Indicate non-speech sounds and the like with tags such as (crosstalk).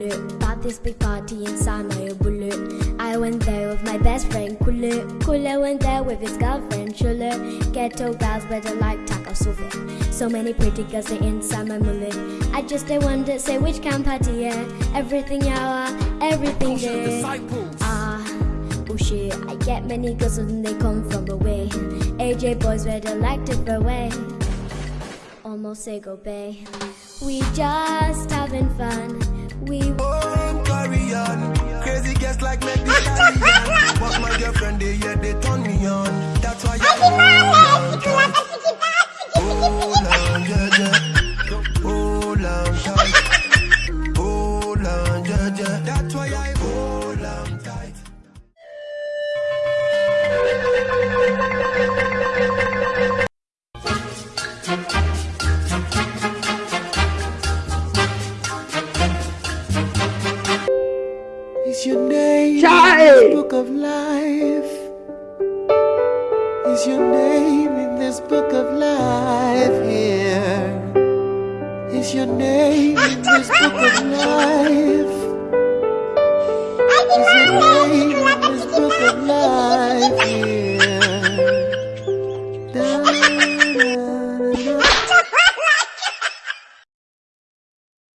About this big party inside my bullet. I went there with my best friend Kule. Kule went there with his girlfriend Shule. Ghetto girls better like Taka Sophia. So many pretty girls they inside my mullet. I just they wonder say which camp party yeah. Everything yawa, everything there. Ah, oh shit. I get many girls when they come from away. AJ boys better like to throw away. Almost say go bay. We just why I hold on tight. Is your name in this book of life? Is your name in this book of life here? Is your name (laughs) in this